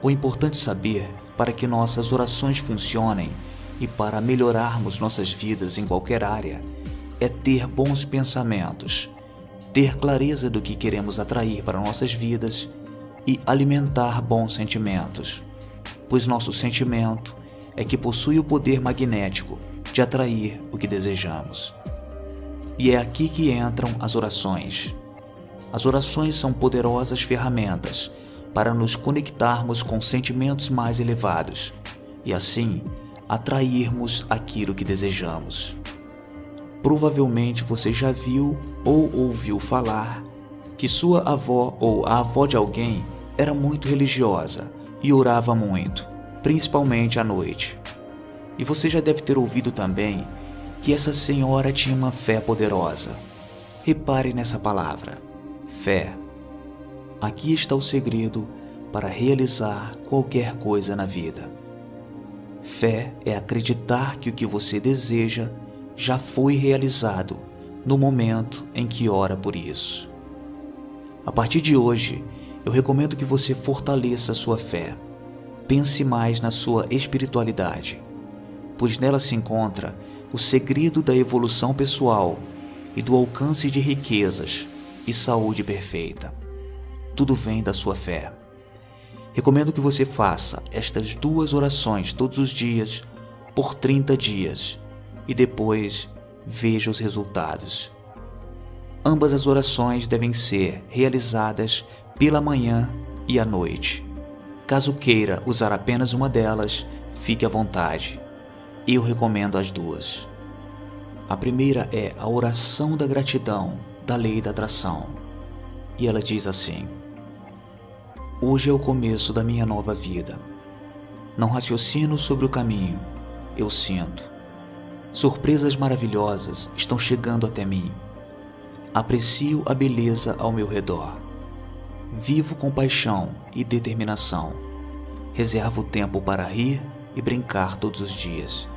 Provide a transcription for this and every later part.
O importante saber para que nossas orações funcionem e para melhorarmos nossas vidas em qualquer área é ter bons pensamentos, ter clareza do que queremos atrair para nossas vidas e alimentar bons sentimentos, pois nosso sentimento é que possui o poder magnético de atrair o que desejamos. E é aqui que entram as orações. As orações são poderosas ferramentas para nos conectarmos com sentimentos mais elevados e assim atrairmos aquilo que desejamos. Provavelmente você já viu ou ouviu falar que sua avó ou a avó de alguém era muito religiosa e orava muito, principalmente à noite. E você já deve ter ouvido também que essa senhora tinha uma fé poderosa. Repare nessa palavra: fé. Aqui está o segredo para realizar qualquer coisa na vida. Fé é acreditar que o que você deseja já foi realizado no momento em que ora por isso. A partir de hoje, eu recomendo que você fortaleça sua fé. Pense mais na sua espiritualidade, pois nela se encontra o segredo da evolução pessoal e do alcance de riquezas e saúde perfeita. Tudo vem da sua fé. Recomendo que você faça estas duas orações todos os dias por 30 dias e depois veja os resultados. Ambas as orações devem ser realizadas pela manhã e à noite. Caso queira usar apenas uma delas, fique à vontade. Eu recomendo as duas. A primeira é a oração da gratidão da lei da atração. E ela diz assim: Hoje é o começo da minha nova vida. Não raciocino sobre o caminho, eu sinto. Surpresas maravilhosas estão chegando até mim. Aprecio a beleza ao meu redor. Vivo com paixão e determinação. Reservo tempo para rir e brincar todos os dias.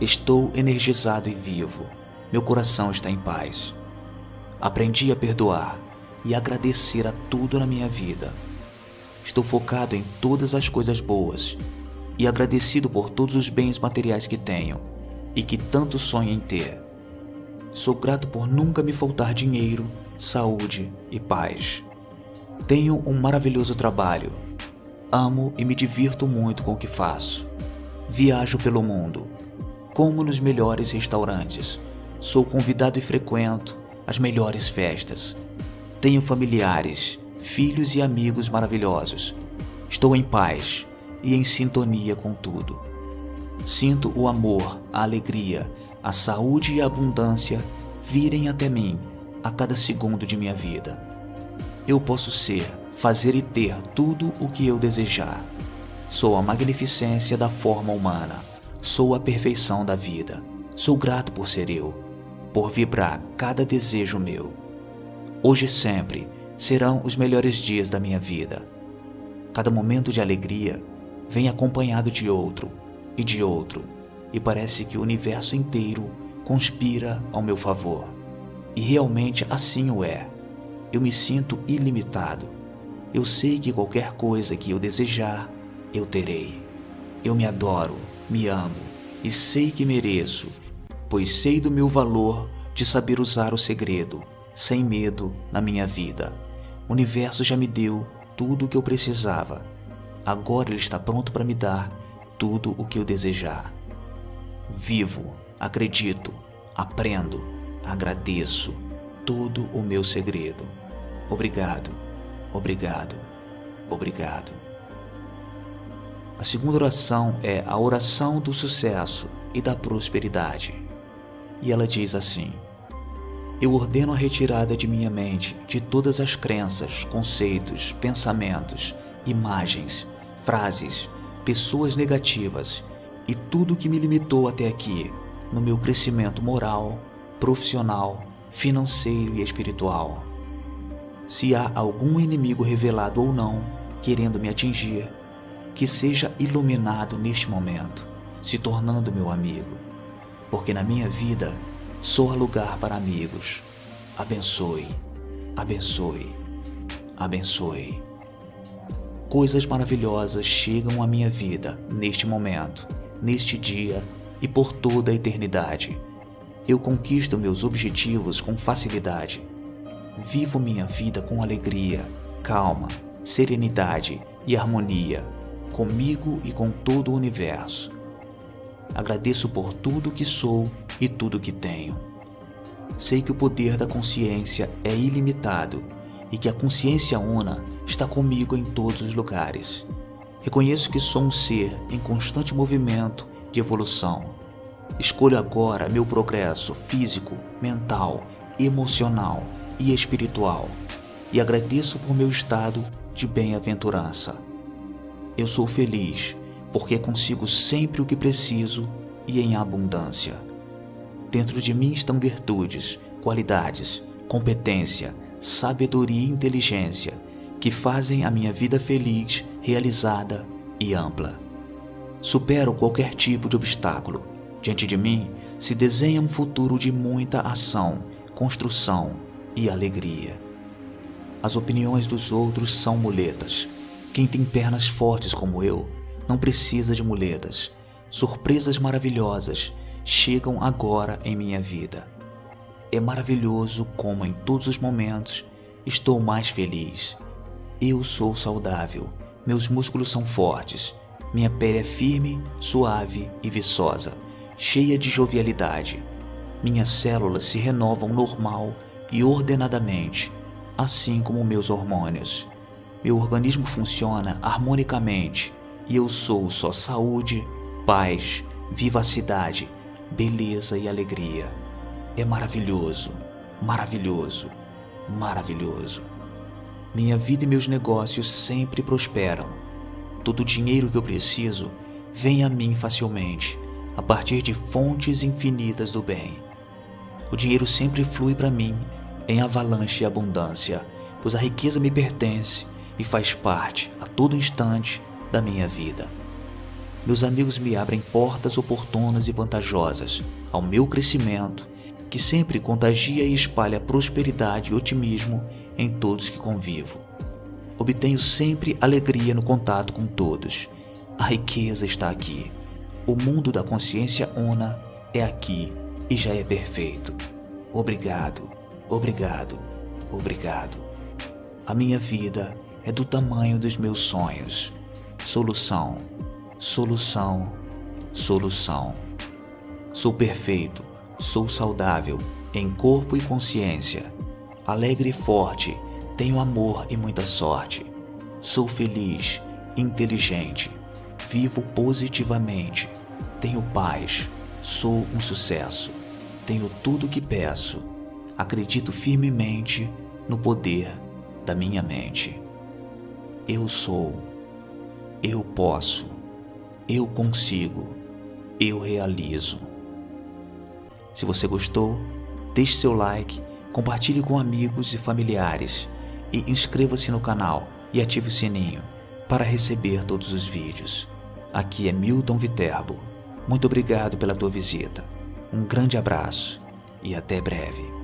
Estou energizado e vivo. Meu coração está em paz. Aprendi a perdoar e agradecer a tudo na minha vida. Estou focado em todas as coisas boas e agradecido por todos os bens materiais que tenho e que tanto sonho em ter. Sou grato por nunca me faltar dinheiro, saúde e paz. Tenho um maravilhoso trabalho. Amo e me divirto muito com o que faço. Viajo pelo mundo. Como nos melhores restaurantes. Sou convidado e frequento as melhores festas. Tenho familiares, filhos e amigos maravilhosos. Estou em paz e em sintonia com tudo. Sinto o amor, a alegria, a saúde e a abundância virem até mim a cada segundo de minha vida. Eu posso ser, fazer e ter tudo o que eu desejar. Sou a magnificência da forma humana. Sou a perfeição da vida. Sou grato por ser eu, por vibrar cada desejo meu. Hoje e sempre serão os melhores dias da minha vida. Cada momento de alegria vem acompanhado de outro e de outro, e parece que o universo inteiro conspira ao meu favor. E realmente assim o é. Eu me sinto ilimitado. Eu sei que qualquer coisa que eu desejar, eu terei. Eu me adoro, me amo e sei que mereço, pois sei do meu valor de saber usar o segredo, sem medo, na minha vida. O universo já me deu tudo o que eu precisava. Agora ele está pronto para me dar tudo o que eu desejar. Vivo, acredito, aprendo, agradeço todo o meu segredo. Obrigado, obrigado, obrigado. A segunda oração é a oração do sucesso e da prosperidade. E ela diz assim: Eu ordeno a retirada de minha mente de todas as crenças, conceitos, pensamentos, imagens, frases, pessoas negativas e tudo que me limitou até aqui no meu crescimento moral, profissional, financeiro e espiritual. Se há algum inimigo revelado ou não querendo me atingir, que seja iluminado neste momento, se tornando meu amigo, porque na minha vida há lugar para amigos. Abençoe, abençoe, abençoe. Coisas maravilhosas chegam à minha vida neste momento, neste dia e por toda a eternidade. Eu conquisto meus objetivos com facilidade. Vivo minha vida com alegria, calma, serenidade e harmonia, comigo e com todo o universo. Agradeço por tudo que sou e tudo que tenho. Sei que o poder da consciência é ilimitado e que a consciência una está comigo em todos os lugares. Reconheço que sou um ser em constante movimento de evolução. Escolho agora meu progresso físico, mental, emocional e espiritual e agradeço por meu estado de bem-aventurança. Eu sou feliz porque consigo sempre o que preciso e em abundância. Dentro de mim estão virtudes, qualidades, competência, sabedoria e inteligência que fazem a minha vida feliz, realizada e ampla. Supero qualquer tipo de obstáculo. Diante de mim se desenha um futuro de muita ação, construção e alegria. As opiniões dos outros são muletas. Quem tem pernas fortes como eu não precisa de muletas. Surpresas maravilhosas chegam agora em minha vida. É maravilhoso como em todos os momentos estou mais feliz. Eu sou saudável, meus músculos são fortes, minha pele é firme, suave e viçosa, cheia de jovialidade. Minhas células se renovam normal e ordenadamente assim como meus hormônios. Meu organismo funciona harmonicamente e eu sou só saúde, paz, vivacidade, beleza e alegria. É maravilhoso, maravilhoso, maravilhoso. Minha vida e meus negócios sempre prosperam. Todo o dinheiro que eu preciso vem a mim facilmente, a partir de fontes infinitas do bem. O dinheiro sempre flui para mim em avalanche e abundância, pois a riqueza me pertence e faz parte, a todo instante, da minha vida. Meus amigos me abrem portas oportunas e vantajosas ao meu crescimento, que sempre contagia e espalha prosperidade e otimismo em todos que convivo. Obtenho sempre alegria no contato com todos. A riqueza está aqui. O mundo da consciência una é aqui e já é perfeito. Obrigado. Obrigado, obrigado. A minha vida é do tamanho dos meus sonhos. Solução, solução, solução. Sou perfeito, sou saudável, em corpo e consciência. Alegre e forte, tenho amor e muita sorte. Sou feliz, inteligente, vivo positivamente, tenho paz, sou um sucesso, tenho tudo o que peço. Acredito firmemente no poder da minha mente. Eu sou, eu posso, eu consigo, eu realizo. Se você gostou, deixe seu like, compartilhe com amigos e familiares e inscreva-se no canal e ative o sininho para receber todos os vídeos. Aqui é Milton Viterbo. Muito obrigado pela tua visita. Um grande abraço e até breve.